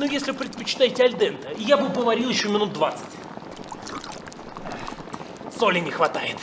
Ну, если предпочитаете альдента, я бы поварил еще минут 20. Соли не хватает.